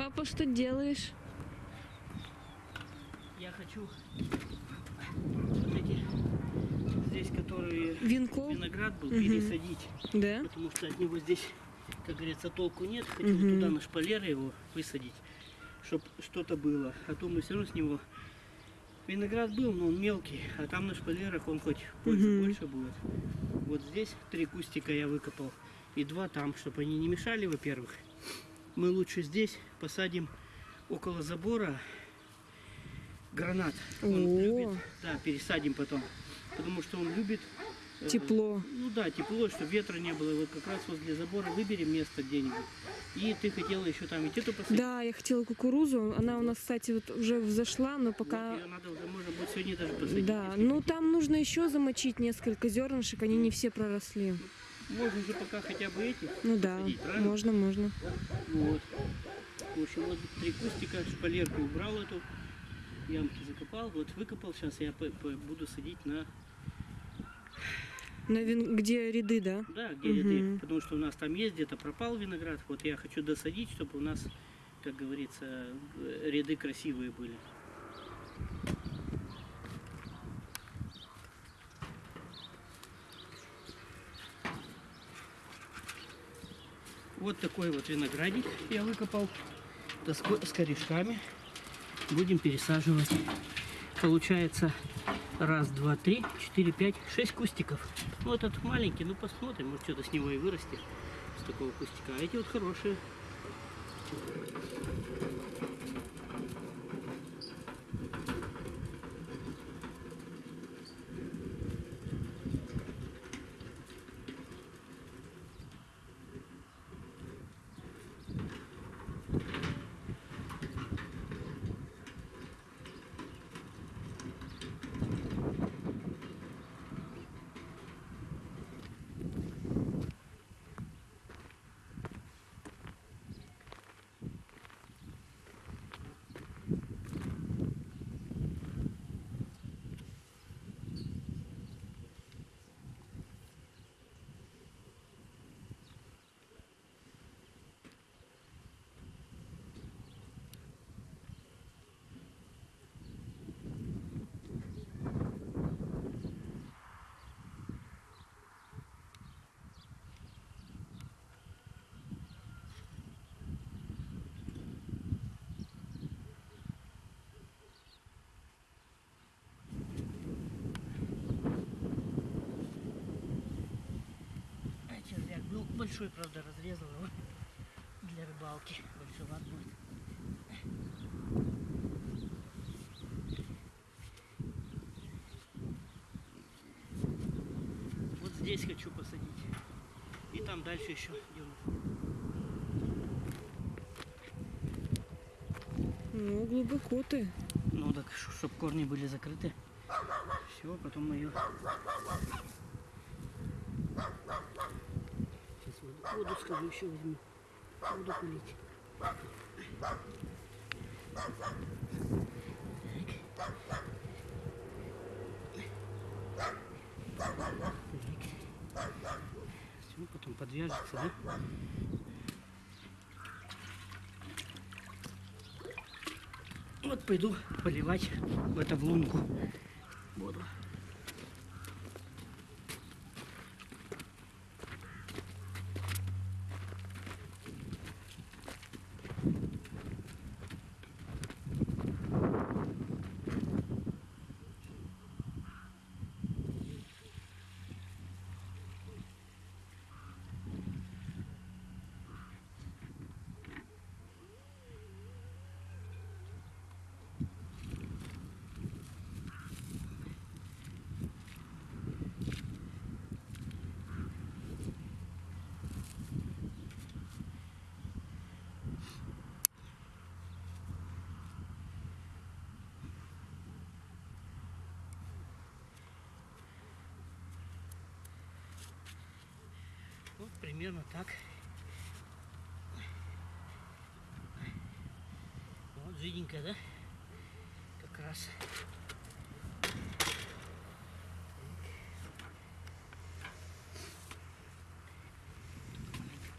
Папа, что делаешь? Я хочу вот эти здесь, которые Венков? виноград был, Мгм. пересадить. Да? Потому что от него здесь, как говорится, толку нет. Хотел Мгм. туда на шпалеры его высадить, чтобы что-то было. А то мы все равно с него... Виноград был, но он мелкий, а там на шпалерах он хоть пользы Мгм. больше будет. Вот здесь три кустика я выкопал и два там, чтобы они не мешали, во-первых. Мы лучше здесь посадим около забора гранат. Он О. любит, да, пересадим потом, потому что он любит э, Тепло. ну да, тепло, чтобы ветра не было. Вот как раз возле забора выберем место где-нибудь. И ты хотела еще там идти то посадить. Да, я хотела кукурузу. Она у нас, кстати, вот уже взошла, но пока... Вот ее надо уже, может быть, сегодня даже посадить. Да, ну там нужно еще замочить несколько зернышек, они не все проросли. Можно же пока хотя бы эти. Ну да, правильно? можно, можно. Вот. В общем, вот три кустика, шпалерку убрал эту, ямки закопал, вот выкопал. Сейчас я буду садить на, На вин... Где ряды, да? да, где Мгм. ряды. Потому что у нас там есть где-то пропал виноград. Вот я хочу досадить, чтобы у нас, как говорится, э, ряды красивые были. Вот такой вот виноградник я выкопал с ко- с корешками. Будем пересаживать. Получается раз, два, три, четыре, пять, шесть кустиков. Ну этот маленький, ну посмотрим, может что-то с него и вырастет, с такого кустика. А эти вот хорошие. А червяк был большой, правда, разрезал его для рыбалки. Большеват будет. Вот здесь хочу посадить. И там дальше еще дюну. Ну, глубоко ты. Ну так, чтобы корни были закрыты. Все, потом мы ее... Воду, скажу, еще возьму. Буду пылить. Все, потом подвяжется, да? Вот пойду поливать в это в лунку Вот примерно так. Вот жиденькая, да? Как раз.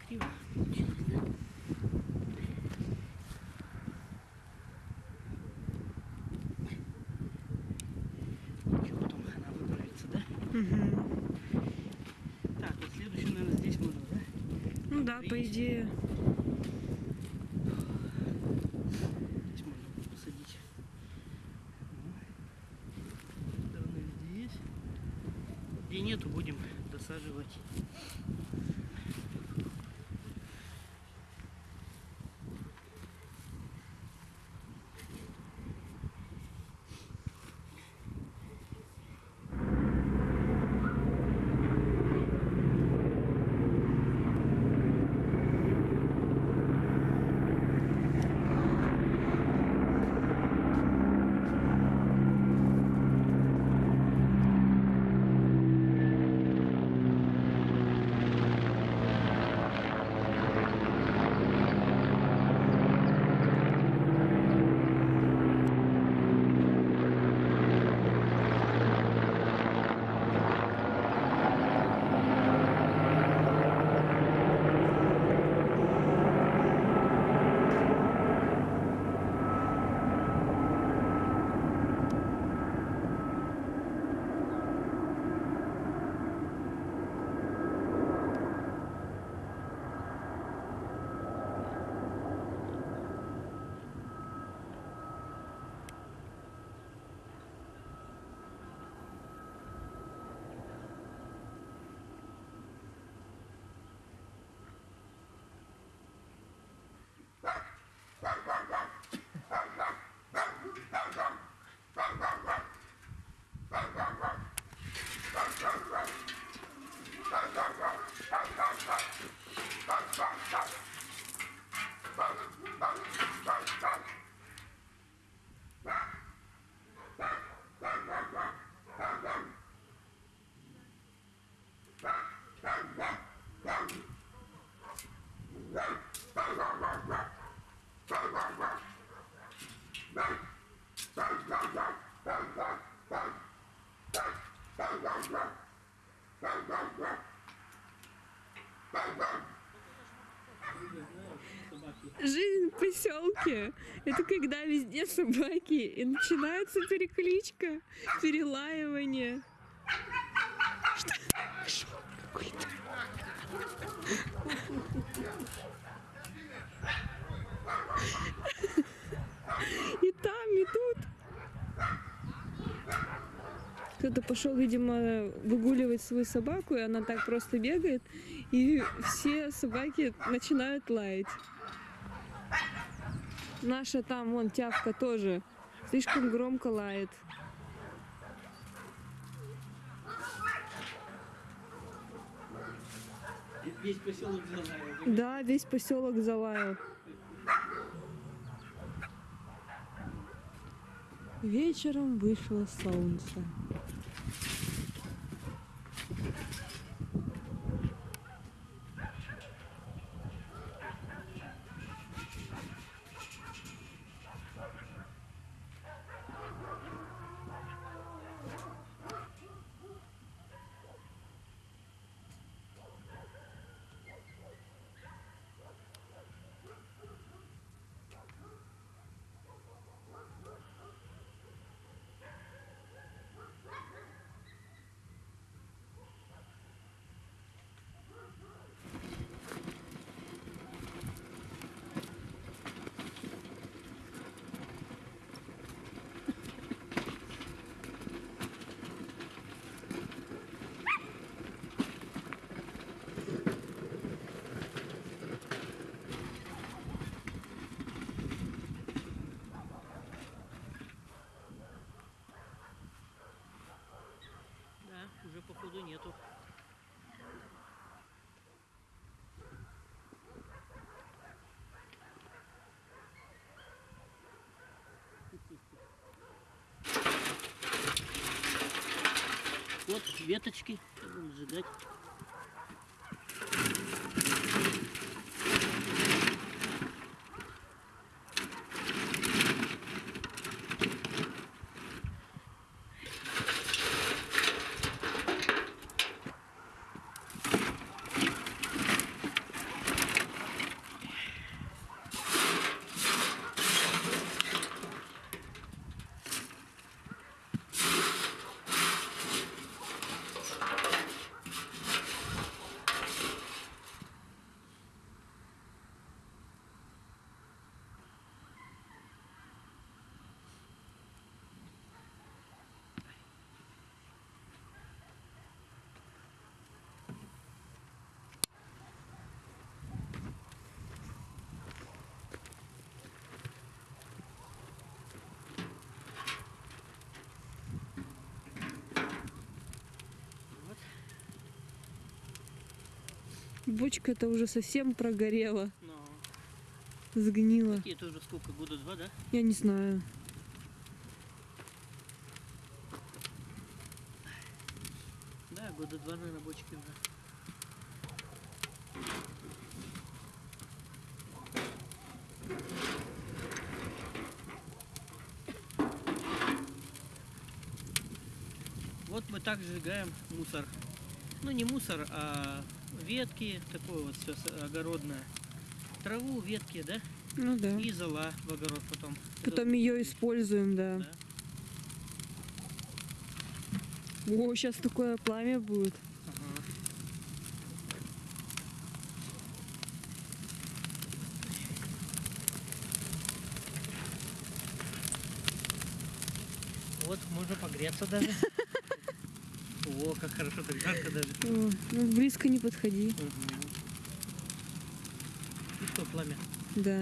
Криво получилось, да? Mm-hmm. Да, по идее. Жизнь в поселке. Это когда везде собаки. И начинается перекличка, перелаивание. Что? Какой-то. И там, и тут. Кто-то пошел, видимо, выгуливать свою собаку, и она так просто бегает, и все собаки начинают лаять. Наша там, вон, тявка тоже слишком громко лает. Весь поселок залаял. Да, весь поселок залаял. Вечером вышло солнце. Да, походу нету. Вот веточки, будем сжигать. Бочка это уже совсем прогорела, Но сгнила. такие тоже сколько? Года два, да? Я не знаю. Да, года два, наверное, бочки уже. Вот мы так сжигаем мусор. Ну не мусор, а ветки, такое вот все огородное. Траву, ветки, да? Ну да. И зола в огород потом. Потом ее используем, да. Да. О, сейчас такое пламя будет. Ага. Вот, можно погреться даже. О, как хорошо, так жарко даже. О, ну близко не подходи. Мгм. И что, пламя? Да.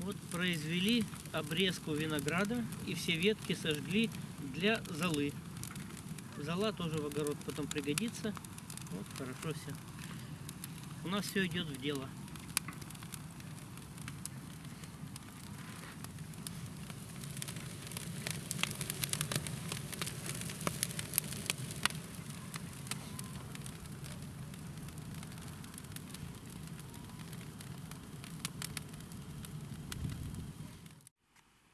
Вот произвели обрезку винограда и все ветки сожгли для золы. Зола тоже в огород потом пригодится. Вот хорошо все. У нас все идет в дело.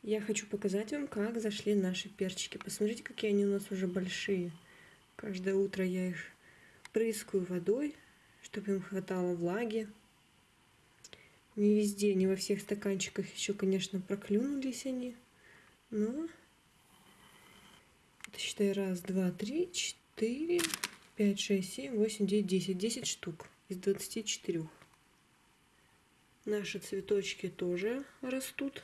Я хочу показать вам, как зашли наши перчики. Посмотрите, какие они у нас уже большие. Каждое утро я их прыскаю водой, чтобы им хватало влаги. Не везде, не во всех стаканчиках еще, конечно, проклюнулись они. Но это считай раз, два, три, четыре, пять, шесть, семь, восемь, девять, десять. Десять штук из двадцати четырех. Наши цветочки тоже растут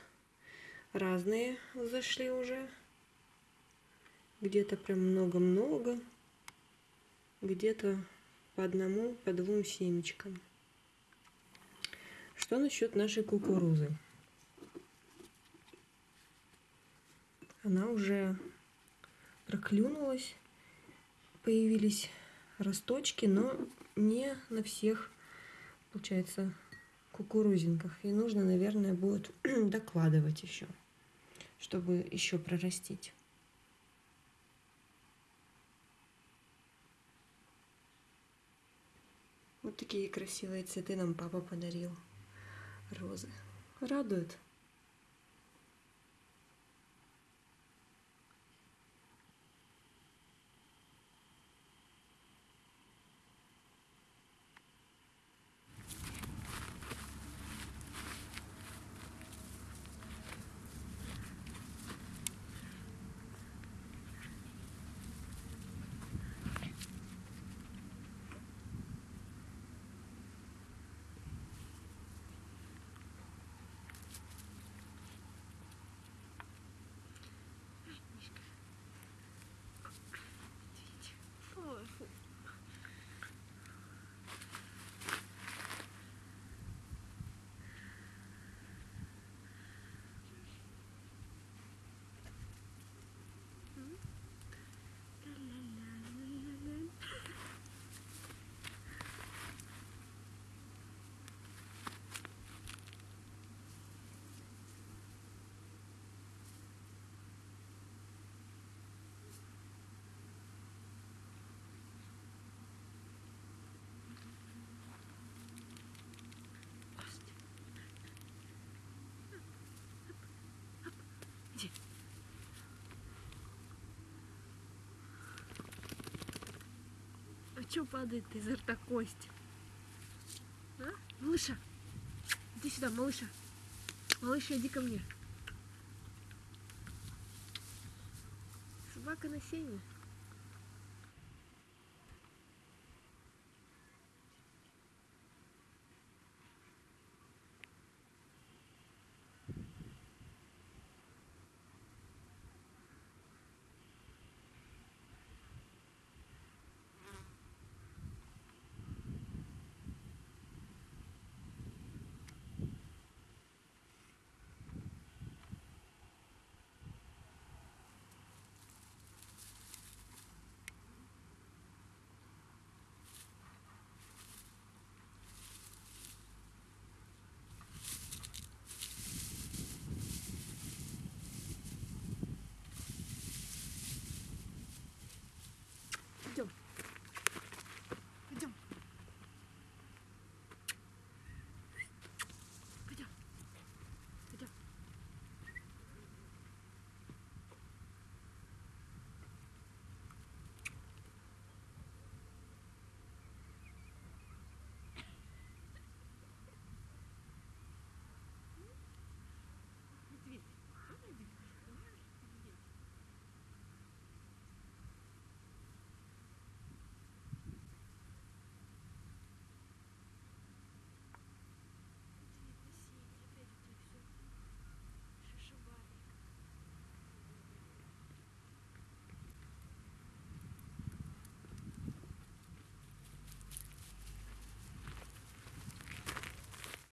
разные зашли уже. Где-то прям много-много. Где-то по одному, по двум семечкам. Что насчет нашей кукурузы? Она уже проклюнулась. Появились росточки, но не на всех, получается, кукурузинках. И нужно, наверное, будет докладывать еще, чтобы еще прорастить. Такие красивые цветы нам папа подарил. Розы. Радует. А что падает изо рта кость? А? Малыша, иди сюда, малыша. Малыша, иди ко мне. Собака на сене.